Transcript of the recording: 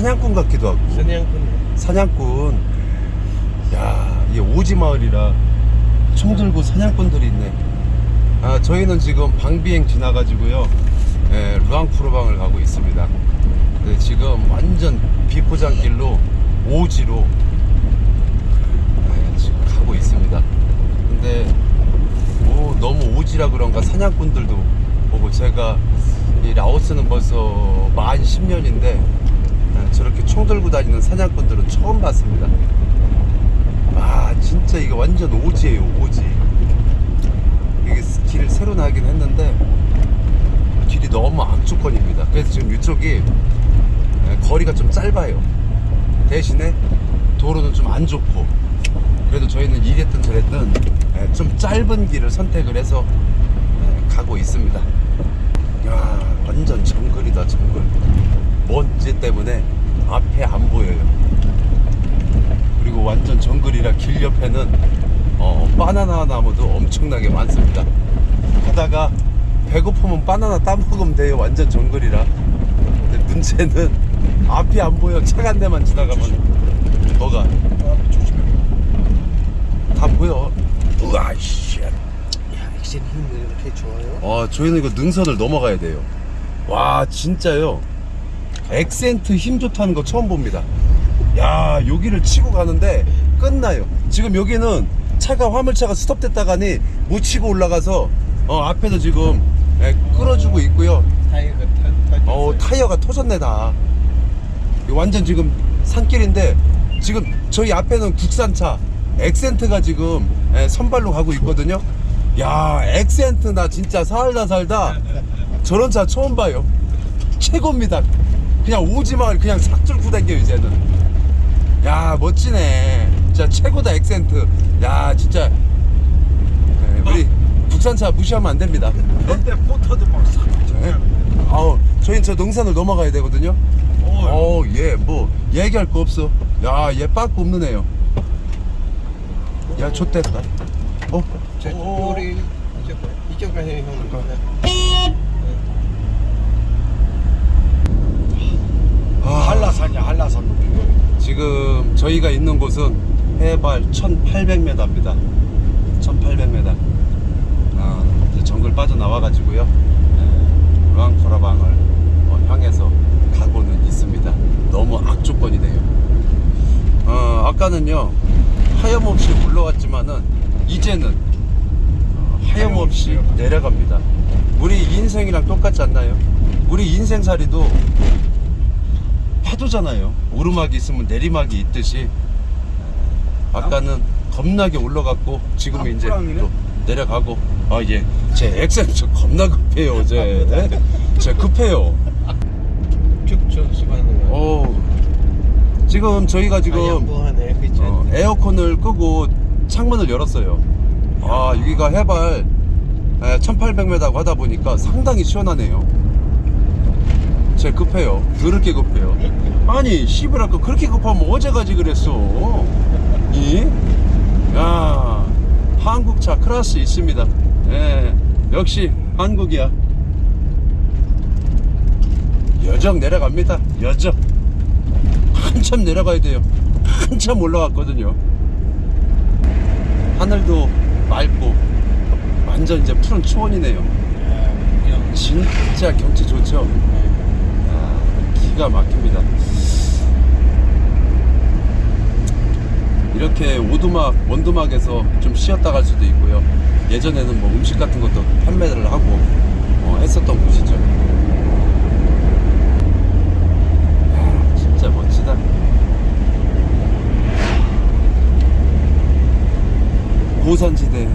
사냥꾼 같기도 하고. 사냥꾼. 사냥꾼. 야 이게 오지 마을이라 총 들고 사냥꾼들이 있네. 아 저희는 지금 방비행 지나가지고요. 예, 루앙프로방을 가고 있습니다. 네, 지금 완전 비포장길로 오지로 예, 지금 가고 있습니다. 근데 오, 너무 오지라 그런가 사냥꾼들도 보고 제가 이 라오스는 벌써 만 10년인데 예, 저렇게 총 들고 다니는 사냥꾼들은 처음 봤습니다. 아 진짜 이게 완전 오지예요 오지. 이게 길 새로 나긴 했는데 길이 너무 악조건입니다. 그래서 지금 이쪽이 예, 거리가 좀 짧아요. 대신에 도로는 좀 안 좋고 그래도 저희는 이랬든 저랬든 예, 좀 짧은 길을 선택을 해서 예, 가고 있습니다. 야 완전 정글이다 정글 먼지 때문에 앞에 안 보여요. 그리고 완전 정글이라 길 옆에는 어, 바나나 나무도 엄청나게 많습니다. 하다가 배고프면 바나나 따먹으면 돼요. 완전 정글이라. 근데 문제는 앞이 안 보여. 차가 한 대만 지나가면 뭐가? 다 보여. 우와 씨. 야 액션 힘이 이렇게 좋아요? 와, 저희는 이거 능선을 넘어가야 돼요. 와, 진짜요. 액센트 힘 좋다는 거 처음 봅니다. 야, 여기를 치고 가는데 끝나요. 지금 여기는 차가 화물차가 스톱됐다가니 못 치고 올라가서 어, 앞에서 지금 예, 끌어주고 있고요. 타이어가 타, 타, 어, 타이어가 터졌네 다. 완전 지금 산길인데 지금 저희 앞에는 국산차 엑센트가 지금 예, 선발로 가고 있거든요. 야, 엑센트 나 진짜 살다 살다 저런 차 처음 봐요. 최고입니다. 그냥 오지마 그냥 싹 뚫고 다녀요 이제는. 야, 멋지네. 진짜 최고다 엑센트. 야, 진짜 예, 우리 국산차 무시하면 안 됩니다. 네? 근데 포터도 막싹 예? 아우, 저희는 저 농산을 넘어가야 되거든요. 어, 얘, 뭐, 얘기할 거 없어. 야, 얘 빠꾸 없는 애요. 야, 좋댔다. 어? 저 오. 우리 이쪽 이쪽 가서 형 아, 한라산이야 한라산 높이 지금 저희가 있는 곳은 해발 1800m입니다. 1800m. 아, 이제 정글 빠져나와 가지고요. 네, 루앙프라방을 어, 향해서 가고는 있습니다. 너무 악조건이네요. 어, 아까는요, 하염없이 올라왔지만은, 이제는 어, 하염없이 내려갑니다. 우리 인생이랑 똑같지 않나요? 우리 인생살이도 파도잖아요. 오르막이 있으면 내리막이 있듯이 아까는 겁나게 올라갔고 지금 은 이제 땀방이네? 또 내려가고 아 예. 제 액센트 겁나 급해요. 제. 네? 제 급해요. 어. 지금 저희가 지금 양보하네 그치? 어, 에어컨을 끄고 창문을 열었어요. 아, 여기가 해발 1800m고 하다 보니까 상당히 시원하네요. 제 급해요. 더럽게 급해요. 아니, 시브라까 그렇게 급하면 어제 가지 그랬어. 이? 야, 한국차 클래스 있습니다. 예, 역시 한국이야. 여정 내려갑니다. 여정. 한참 내려가야 돼요. 한참 올라갔거든요. 하늘도 맑고 완전 이제 푸른 초원이네요. 진짜 경치 좋죠. 아, 기가 막힙니다. 이렇게 오두막, 원두막에서 좀 쉬었다 갈 수도 있고요. 예전에는 뭐 음식 같은 것도 판매를 하고 어, 했었던 곳이죠. 야, 진짜 멋지다. 고산지대